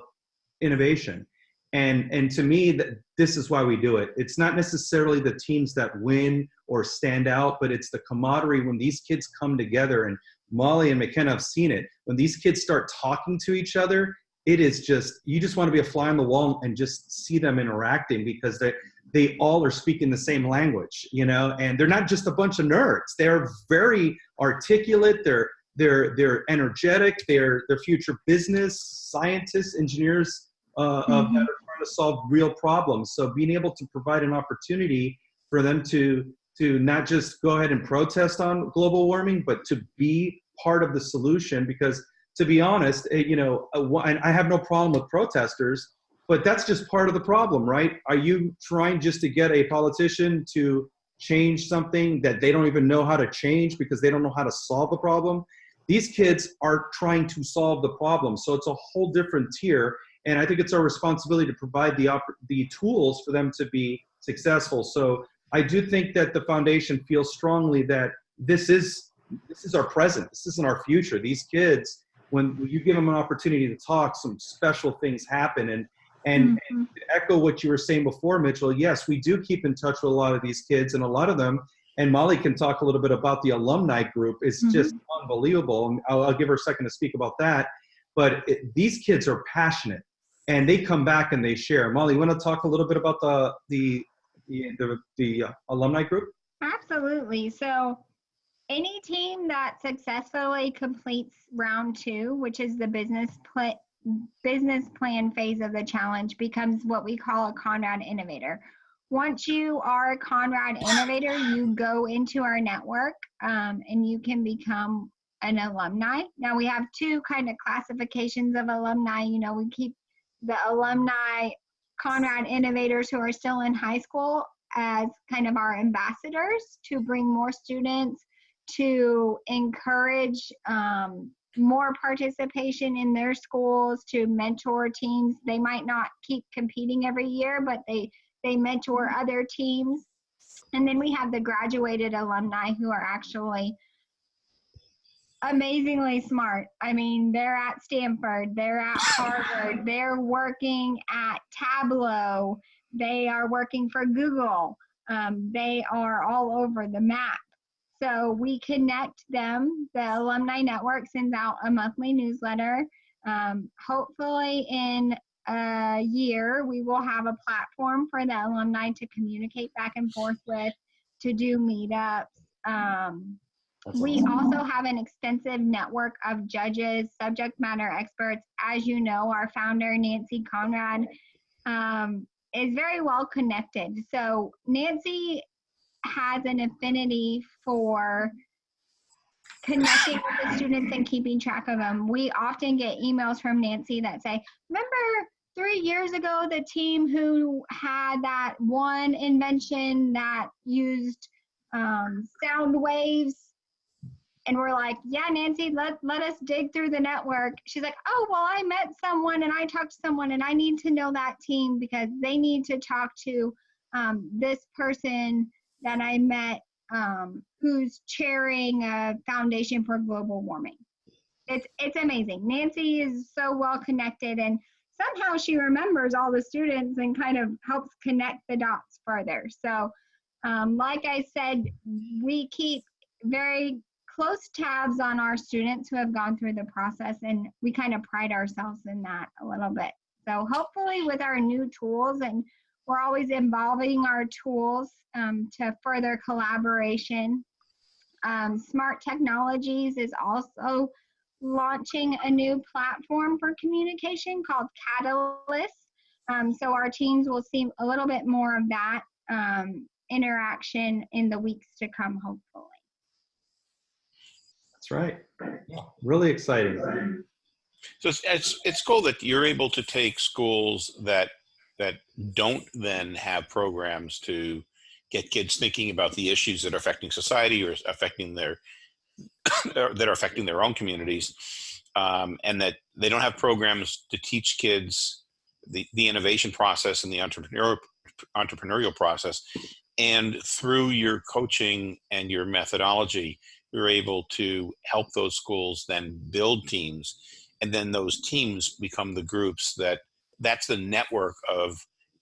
innovation. And and to me, that this is why we do it. It's not necessarily the teams that win or stand out, but it's the camaraderie when these kids come together. And Molly and McKenna have seen it. When these kids start talking to each other, it is just you just want to be a fly on the wall and just see them interacting because they they all are speaking the same language you know and they're not just a bunch of nerds they're very articulate they're they're they're energetic they're they're future business scientists engineers uh, mm-hmm. of that are to solve real problems so being able to provide an opportunity for them to to not just go ahead and protest on global warming but to be part of the solution because to be honest, eh, you know, uh, I have no problem with protesters, but that's just part of the problem, right? Are you trying just to get a politician to change something that they don't even know how to change because they don't know how to solve the problem? These kids are trying to solve the problem, so it's a whole different tier. And I think it's our responsibility to provide the the tools for them to be successful. So I do think that the foundation feels strongly that this is this is our present. This isn't our future. These kids when you give them an opportunity to talk, some special things happen. And and, mm-hmm. and echo what you were saying before, Mitchell. Yes, we do keep in touch with a lot of these kids, and a lot of them. And Molly can talk a little bit about the alumni group. It's mm-hmm. just unbelievable. And I'll, I'll, give her a second to speak about that. But it, these kids are passionate, and they come back and they share. Molly, you want to talk a little bit about the the the, the, uh, alumni group? Absolutely. So any team that successfully completes round two, which is the business pl- business plan phase of the challenge, becomes what we call a Conrad Innovator. Once you are a Conrad Innovator, you go into our network um, and you can become an alumni. Now we have two kind of classifications of alumni. You know, we keep the alumni Conrad Innovators who are still in high school as kind of our ambassadors to bring more students to encourage um, more participation in their schools to mentor teams. They might not keep competing every year but they they mentor other teams. And then we have the graduated alumni who are actually amazingly smart i mean they're at stanford they're at (laughs) harvard they're working at tableau they are working for google um, they are all over the map so we connect them. The Alumni Network sends out a monthly newsletter. Um, hopefully, in a year, we will have a platform for the alumni to communicate back and forth with, to do meetups. Um, we also have an extensive network of judges, subject matter experts. As you know, our founder, Nancy Conrad, um, is very well connected. So, Nancy has an affinity for connecting with the students and keeping track of them. We often get emails from Nancy that say, remember three years ago, the team who had that one invention that used um, sound waves and we're like, yeah, Nancy, let, let us dig through the network. She's like, oh, well, I met someone and I talked to someone and I need to know that team because they need to talk to um, this person that I met um, who's chairing a foundation for global warming. It's, it's amazing. Nancy is so well connected and somehow she remembers all the students and kind of helps connect the dots further. So um, like I said, we keep very close tabs on our students who have gone through the process and we kind of pride ourselves in that a little bit. So hopefully with our new tools and we're always involving our tools um, to further collaboration. Um, Smart Technologies is also launching a new platform for communication called Catalyst. Um, so our teams will see a little bit more of that um, interaction in the weeks to come, hopefully. Right. Really exciting. So it's, it's, it's cool that you're able to take schools that, that don't then have programs to get kids thinking about the issues that are affecting society or affecting their, (coughs) that are affecting their own communities. Um, and that they don't have programs to teach kids the, the innovation process and the entrepreneurial entrepreneurial process and through your coaching and your methodology you're able to help those schools then build teams and then those teams become the groups that that's the network of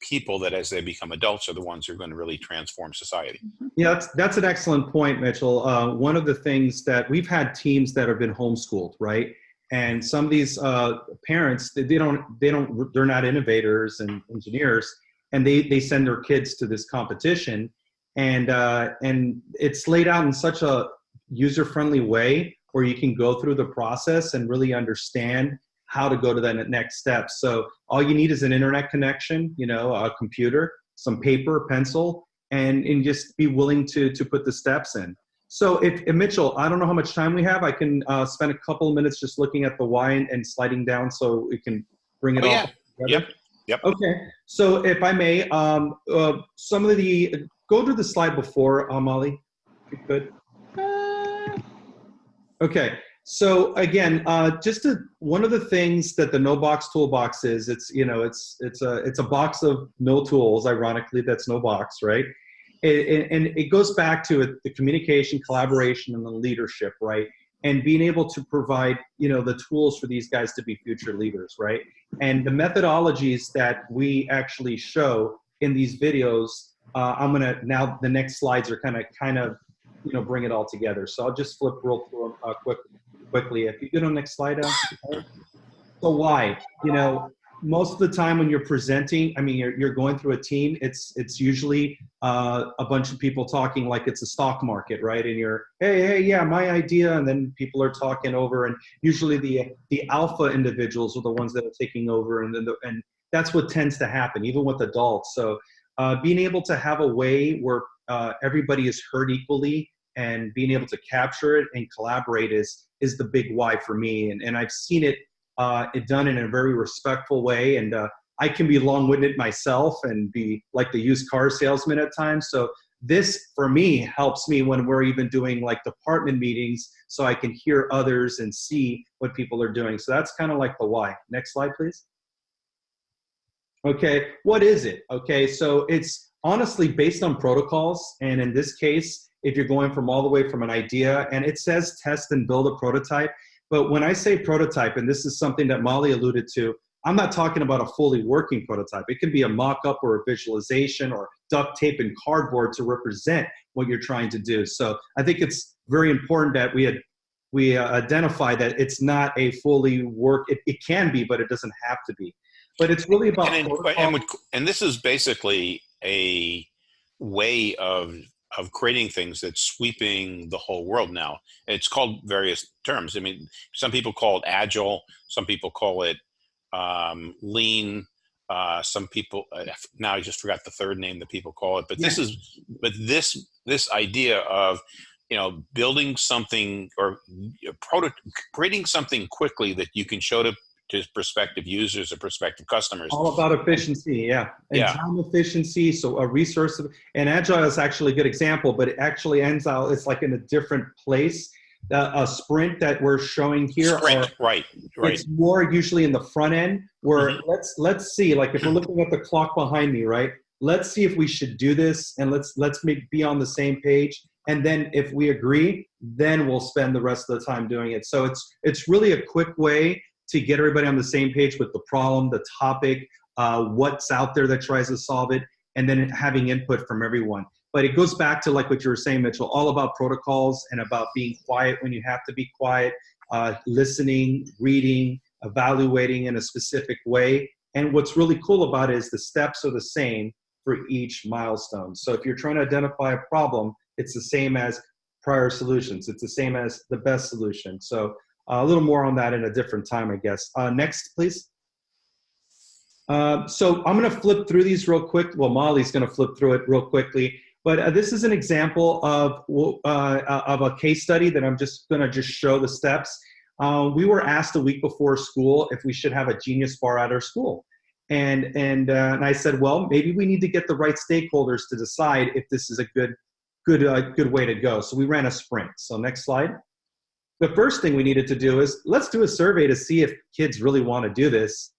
people that as they become adults are the ones who are going to really transform society Yeah, that's, that's an excellent point, Mitchell. Uh, one of the things that we've had teams that have been homeschooled, right? And some of these uh, parents, they, they don't, they don't, they're not innovators and engineers, and they they send their kids to this competition, and uh, and it's laid out in such a user friendly way where you can go through the process and really understand how to go to that next step. So all you need is an internet connection, you know, a computer, some paper, pencil, and, and just be willing to, to put the steps in. So if, if Mitchell, I don't know how much time we have. I can uh, spend a couple of minutes just looking at the why and, and sliding down so we can bring it Oh, all yeah. together. Yep. Yep. Okay. So if I may, um, uh, some of the, go to the slide before, uh, Molly, if you could. Okay, so again, uh, just to, one of the things that the no box toolbox is, it's you know, it's it's a it's a box of no tools. Ironically, that's no box, right? It, and it goes back to it, the communication, collaboration, and the leadership, right? And being able to provide you know the tools for these guys to be future leaders, right? And the methodologies that we actually show in these videos, uh, I'm gonna now the next slides are kind of kind of you know bring it all together. So I'll just flip real uh, quick quickly. If you go to the next slide, so why? You know, most of the time when you're presenting, I mean, you're, you're going through a team. It's it's usually uh, a bunch of people talking like it's a stock market, right? And you're, hey, hey, yeah, my idea, and then people are talking over, and usually the the alpha individuals are the ones that are taking over, and then the, and that's what tends to happen, even with adults. So uh, being able to have a way where uh, everybody is heard equally and being able to capture it and collaborate is is the big why for me. And, and I've seen it, uh, it done in a very respectful way. And uh, I can be long-winded myself and be like the used car salesman at times. So this, for me, helps me when we're even doing like department meetings so I can hear others and see what people are doing. So that's kind of like the why. Next slide, please. Okay, what is it? Okay, so it's honestly based on protocols. And in this case, if you're going from all the way from an idea, and it says test and build a prototype. But when I say prototype, and this is something that Molly alluded to, I'm not talking about a fully working prototype. It can be a mock-up or a visualization or duct tape and cardboard to represent what you're trying to do. So I think it's very important that we had we uh, identify that it's not a fully work. It, it can be, but it doesn't have to be. But it's really about and, and, and, and this is basically a way of of creating things that's sweeping the whole world now. It's called various terms. I mean, some people call it agile. Some people call it um, lean. Uh, some people uh, now I just forgot the third name that people call it. But this is but this this idea of you know, building something or proto- creating something quickly that you can show to, to prospective users or prospective customers. All about efficiency, yeah. And Yeah. time efficiency, so a resource, and Agile is actually a good example, but it actually ends out, it's like in a different place. Uh, a sprint that we're showing here are right, right. It's more usually in the front end where Mhm. let's let's see like if we're looking at the clock behind me, right? Let's see if we should do this and let's let's make be on the same page. And then if we agree, then we'll spend the rest of the time doing it. So it's it's really a quick way to get everybody on the same page with the problem, the topic, uh, what's out there that tries to solve it, and then having input from everyone. But it goes back to like what you were saying, Mitchell, all about protocols and about being quiet when you have to be quiet, uh, listening, reading, evaluating in a specific way. And what's really cool about it is the steps are the same for each milestone. So if you're trying to identify a problem, it's the same as prior solutions. It's the same as the best solution. So a little more on that in a different time, I guess. Uh, next, please. Uh, so I'm going to flip through these real quick. Well, Molly's going to flip through it real quickly. But uh, this is an example of, uh, of a case study that I'm just going to just show the steps. Uh, we were asked a week before school if we should have a genius bar at our school. And, and, uh, and I said, well, maybe we need to get the right stakeholders to decide if this is a good, good, uh, good way to go. So we ran a sprint. So next slide. The first thing we needed to do is let's do a survey to see if kids really want to do this,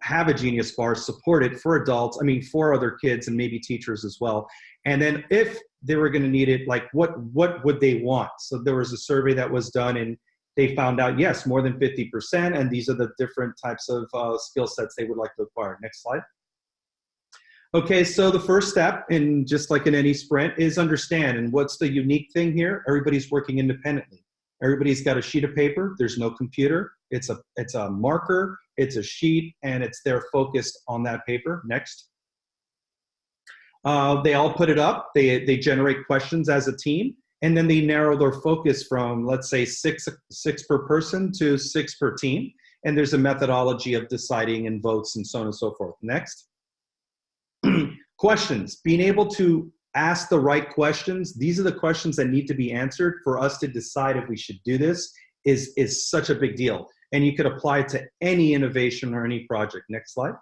have a genius bar, support it for adults, I mean, for other kids and maybe teachers as well. And then if they were going to need it, like what, what would they want? So there was a survey that was done and they found out, yes, more than 50%, and these are the different types of uh, skill sets they would like to acquire. Next slide. Okay, so the first step, in just like in any sprint, is understand. And what's the unique thing here? Everybody's working independently. Everybody's got a sheet of paper. There's no computer. It's a, it's a marker, it's a sheet, and it's there focused on that paper. Next. Uh, they all put it up. They, they generate questions as a team and then they narrow their focus from let's say six six per person to six per team and there's a methodology of deciding and votes and so on and so forth next (clears throat) questions being able to ask the right questions. These are the questions that need to be answered for us to decide if we should do this is is such a big deal. And you could apply it to any innovation or any project. Next slide.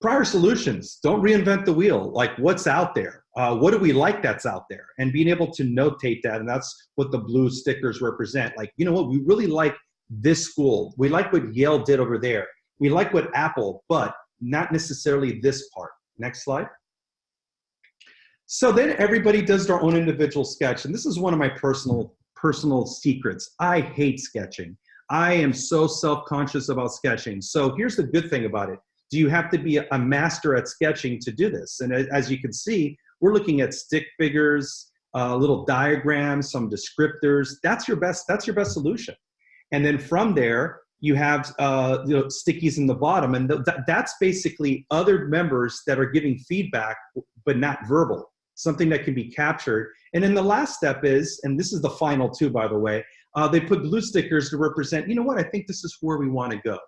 Prior solutions. Don't reinvent the wheel. Like what's out there? Uh, what do we like that's out there? And being able to notate that and that's what the blue stickers represent. Like you know what? We really like this school. We like what yale did over there. We like what apple but not necessarily this part. Next slide so then everybody does their own individual sketch and this is one of my personal personal secrets i hate sketching i am so self-conscious about sketching so here's the good thing about it do you have to be a master at sketching to do this and as you can see we're looking at stick figures, uh, little diagrams, some descriptors. That's your best. That's your best solution. And then from there, you have uh, you know, stickies in the bottom, and th that's basically other members that are giving feedback, but not verbal. Something that can be captured. And then the last step is, and this is the final two, by the way. Uh, they put blue stickers to represent. You know what? I think this is where we want to go.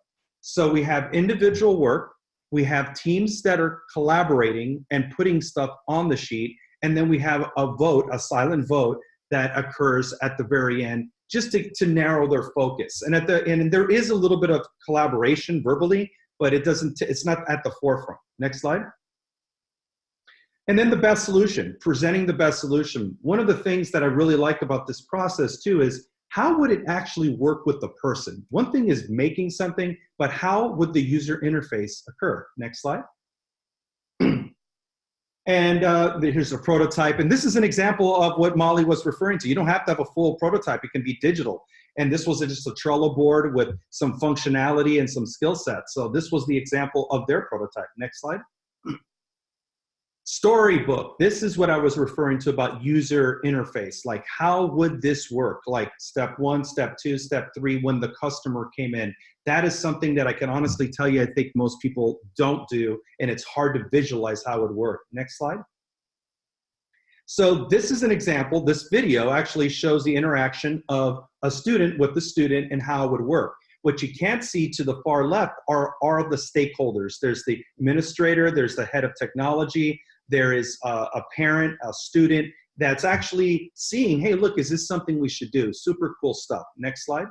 So we have individual work, we have teams that are collaborating and putting stuff on the sheet, and then we have a vote, a silent vote that occurs at the very end just to, to narrow their focus. And at the and there is a little bit of collaboration verbally, but it doesn't it's not at the forefront. Next slide. And then the best solution, presenting the best solution. One of the things that I really like about this process too is how would it actually work with the person? One thing is making something, but how would the user interface occur? Next slide. (clears throat) and uh, here's a prototype. And this is an example of what Molly was referring to. You don't have to have a full prototype. It can be digital. And this was just a Trello board with some functionality and some skill sets. So this was the example of their prototype. Next slide. Storybook. This is what I was referring to about user interface. Like, how would this work? Like, step one, step two, step three, when the customer came in. That is something that I can honestly tell you, I think most people don't do, and it's hard to visualize how it would work. Next slide. So this is an example. This video actually shows the interaction of a student with the student and how it would work. What you can't see to the far left are, are the stakeholders. There's the administrator, there's the head of technology, there is a, a parent, a student, that's actually seeing, hey, look, is this something we should do? Super cool stuff. Next slide.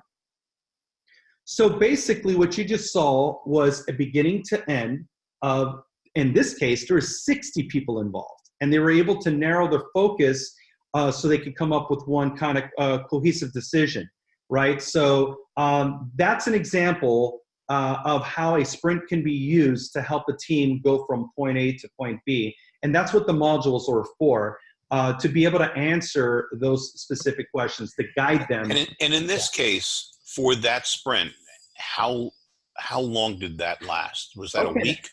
So basically what you just saw was a beginning to end of, in this case, there were 60 people involved and they were able to narrow their focus uh, so they could come up with one kind of uh, cohesive decision, right? So um, that's an example uh, of how a sprint can be used to help a team go from point A to point B. And that's what the modules are for, uh, to be able to answer those specific questions, to guide them. And in, and in this case, for that sprint, how how long did that last? Was that Okay. a week?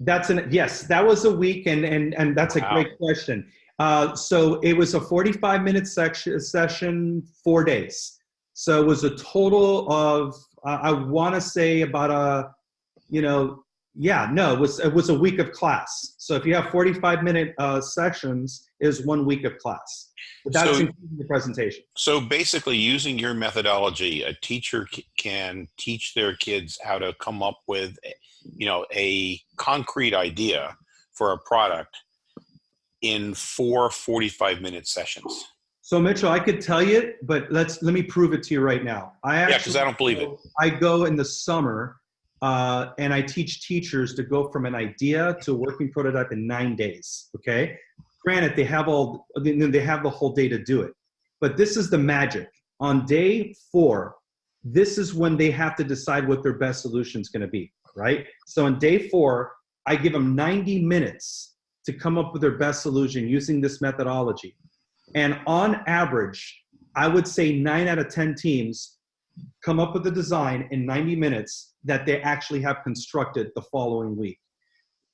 That's an, yes, that was a week and, and, and that's a Wow. great question. Uh, so it was a 45 minute section, session, four days. So it was a total of, uh, I want to say about a, you know, yeah, no, it was, it was a week of class. So if you have 45 minute uh, sessions, is one week of class. But that's So- including the presentation. So basically, using your methodology, a teacher can teach their kids how to come up with, you know, a concrete idea for a product in four 45 minute sessions. So Mitchell, I could tell you, but let's, let me prove it to you right now. I Yeah, actually. because I don't believe it. I go in the summer uh, and I teach teachers to go from an idea to a working prototype in nine days. Okay. Granted, they have all they have the whole day to do it, but this is the magic. On day four, this is when they have to decide what their best solution is going to be. Right. So on day four, I give them 90 minutes to come up with their best solution using this methodology. And on average, I would say nine out of 10 teams come up with a design in 90 minutes that they actually have constructed the following week.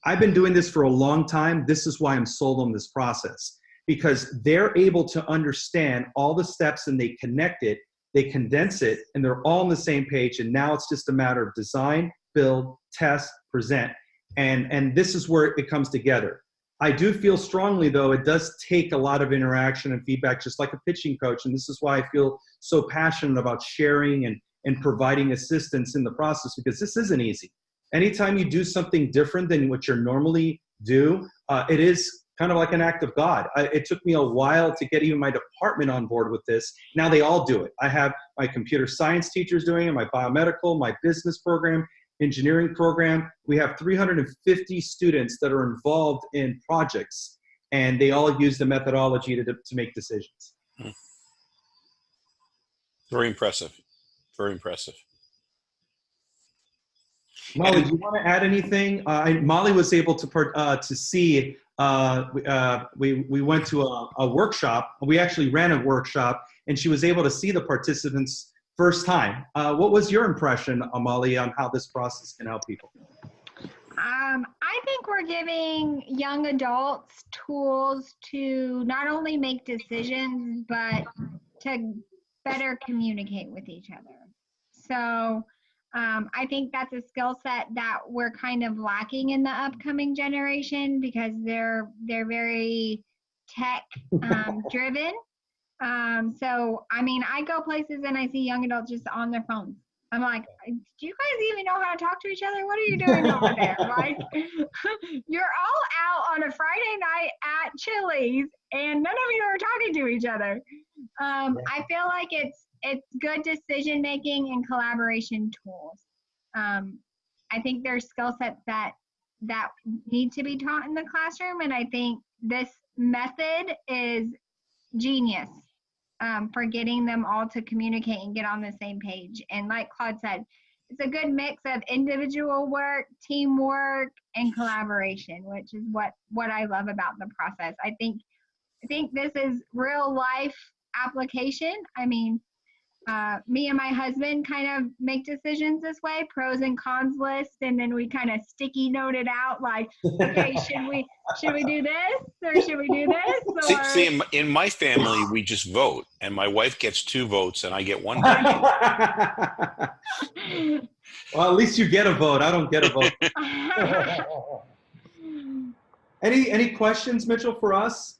I've been doing this for a long time. This is why I'm sold on this process because they're able to understand all the steps and they connect it, they condense it, and they're all on the same page. And now it's just a matter of design, build, test, present. And, and this is where it comes together. I do feel strongly, though, it does take a lot of interaction and feedback, just like a pitching coach. And this is why I feel so passionate about sharing and, and providing assistance in the process because this isn't easy. Anytime you do something different than what you're normally do, uh, it is kind of like an act of God. I, it took me a while to get even my department on board with this. Now they all do it. I have my computer science teachers doing it, my biomedical, my business program, engineering program. We have 350 students that are involved in projects, and they all use the methodology to, to make decisions. Very impressive. Very impressive. Molly, do you want to add anything? Uh, I, Molly was able to part- uh, to see. Uh, we, uh, we we went to a, a workshop. We actually ran a workshop, and she was able to see the participants first time. Uh, what was your impression, Amali, on how this process can help people? Um, I think we're giving young adults tools to not only make decisions, but to better communicate with each other. So um, I think that's a skill set that we're kind of lacking in the upcoming generation because they're they're very tech um, (laughs) driven. Um, so I mean, I go places and I see young adults just on their phones. I'm like, do you guys even know how to talk to each other? What are you doing (laughs) over there? Like, (laughs) you're all out on a Friday night at Chili's, and none of you are talking to each other. Um, I feel like it's it's good decision making and collaboration tools. Um, I think there's skill sets that that need to be taught in the classroom, and I think this method is genius um, for getting them all to communicate and get on the same page. And like Claude said, it's a good mix of individual work, teamwork, and collaboration, which is what what I love about the process. I think I think this is real life application. I mean, uh, me and my husband kind of make decisions this way, pros and cons list, and then we kind of sticky note it out like, okay, should we should we do this or should we do this? See, Or see in, my- in my family, we just vote, and my wife gets two votes, and I get one vote. (laughs) well, at least you get a vote. I don't get a vote. (laughs) (laughs) any any questions, Mitchell, for us?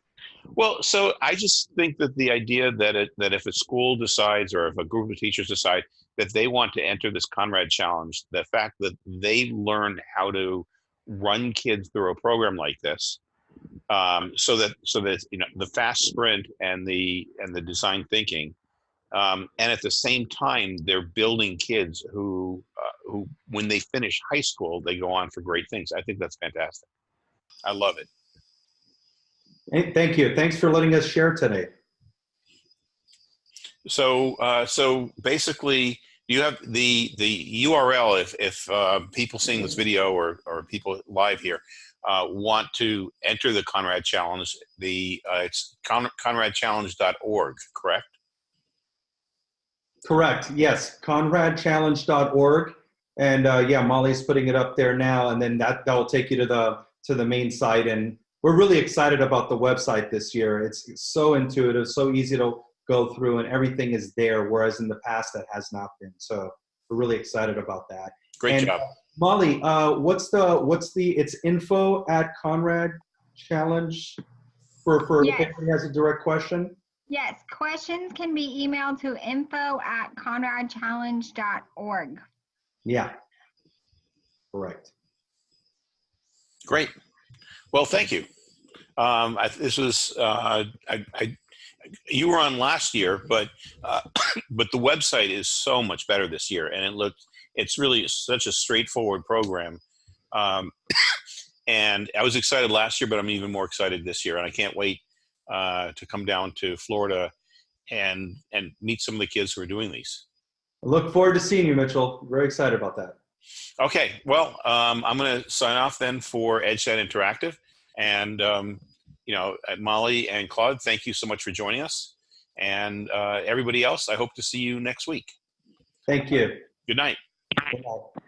Well, so I just think that the idea that it, that if a school decides or if a group of teachers decide that they want to enter this Conrad Challenge, the fact that they learn how to run kids through a program like this um, so that so that you know the fast sprint and the and the design thinking, um, and at the same time they're building kids who uh, who when they finish high school they go on for great things. I think that's fantastic. I love it. Hey, thank you. Thanks for letting us share today. So uh, so basically, you have the the URL. If if uh, people seeing this video or or people live here uh, want to enter the Conrad Challenge, the uh, it's con- conradchallenge.org, correct? Correct. Yes, conradchallenge.org. And uh, yeah, Molly's putting it up there now, and then that that will take you to the to the main site. And we're really excited about the website this year. It's, it's so intuitive, so easy to go through, and everything is there. Whereas in the past, that has not been. So we're really excited about that. Great And, job. Molly, uh, what's the what's the it's info at Conrad Challenge for for Yes. if anybody has a direct question. Yes, questions can be emailed to info at conradchallenge.org. Yeah. Correct. Great. Well, thank you. Um, I, this was uh, I, I, you were on last year, but uh, (coughs) but the website is so much better this year, and it looked it's really such a straightforward program. Um, (coughs) and I was excited last year, but I'm even more excited this year, and I can't wait uh, to come down to Florida and and meet some of the kids who are doing these. I look forward to seeing you, Mitchell. Very excited about that. Okay, well, um, I'm going to sign off then for EdgeSet Interactive. And, um, you know, uh, Molly and Claude, thank you so much for joining us. And uh, everybody else, I hope to see you next week. Thank you. Good night. Good night.